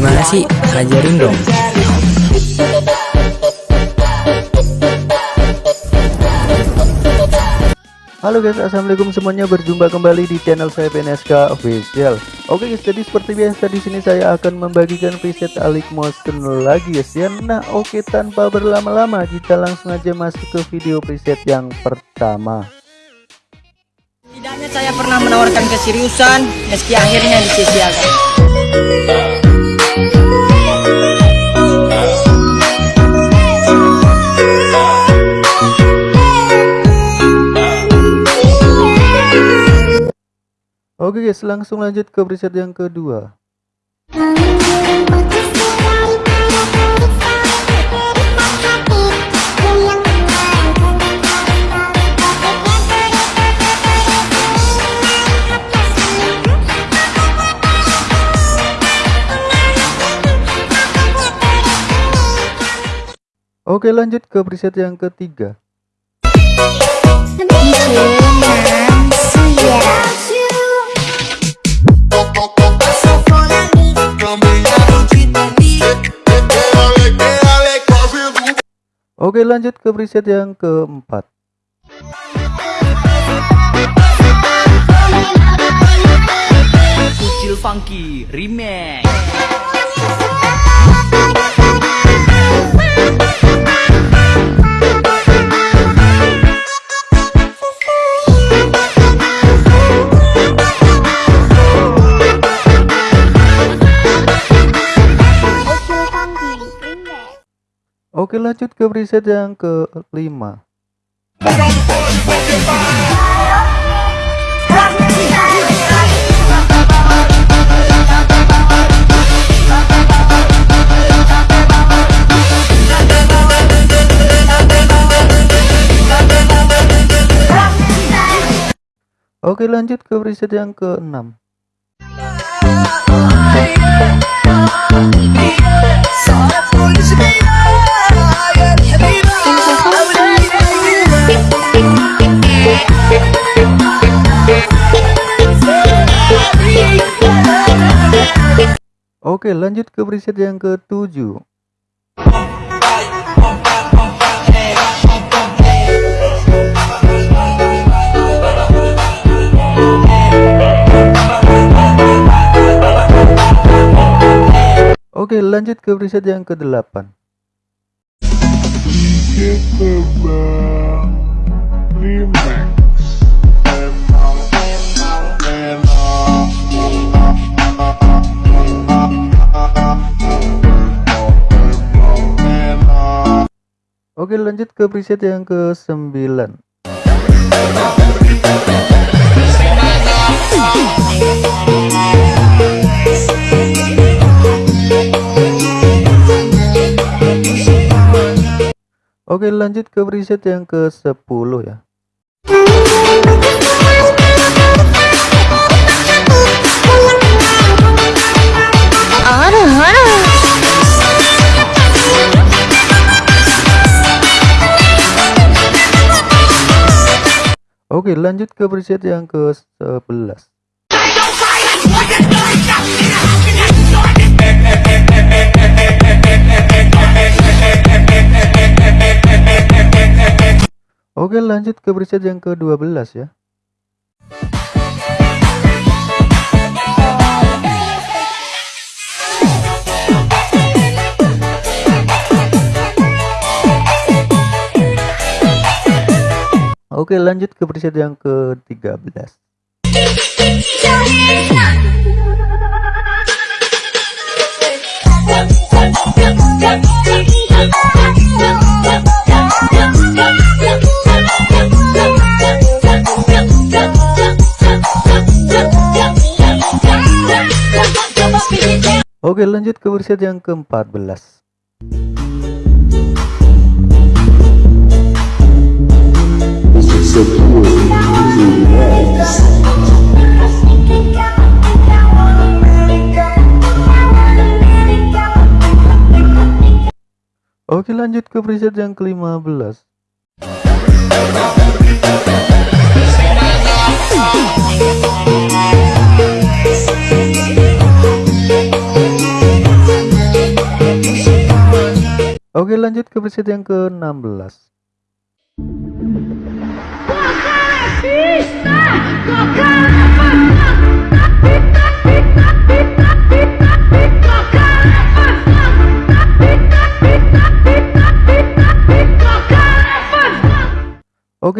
Gimana sih? Ajarin dong. Halo guys, assalamualaikum semuanya. Berjumpa kembali di channel saya PNSK Official. Oke guys, jadi seperti biasa di sini saya akan membagikan preset Alik Motion lagi guys ya. Nah, oke tanpa berlama-lama kita langsung aja masuk ke video preset yang pertama. Tidaknya saya pernah menawarkan keseriusan meski akhirnya disia-siakan. Oke guys, langsung lanjut ke preset yang kedua. Oke lanjut ke preset yang ketiga. Oke lanjut ke preset yang keempat. Kucil Funky Remix. Oke lanjut ke preset yang kelima. Oke lanjut ke preset yang keenam. Oke lanjut ke preset yang ketujuh. Oke lanjut ke preset yang ke-8 Oke lanjut ke preset yang ke-9 Oke lanjut ke preset yang ke-10 ya Oke lanjut ke preset yang ke-11 Oke lanjut ke preset yang ke-12 ya Oke lanjut ke preset yang ke-13 Oke lanjut ke preset yang ke-14 lanjut ke preset yang ke-15 Oke lanjut ke preset yang ke-16 Bisa!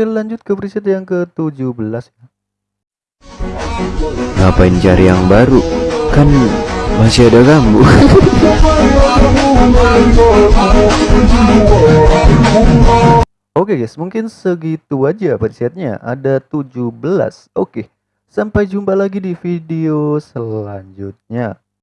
Oke lanjut ke preset yang ke-17 Ngapain cari yang baru? Kan masih ada kamu. Oke guys, mungkin segitu aja presetnya. Ada 17. Oke. Sampai jumpa lagi di video selanjutnya.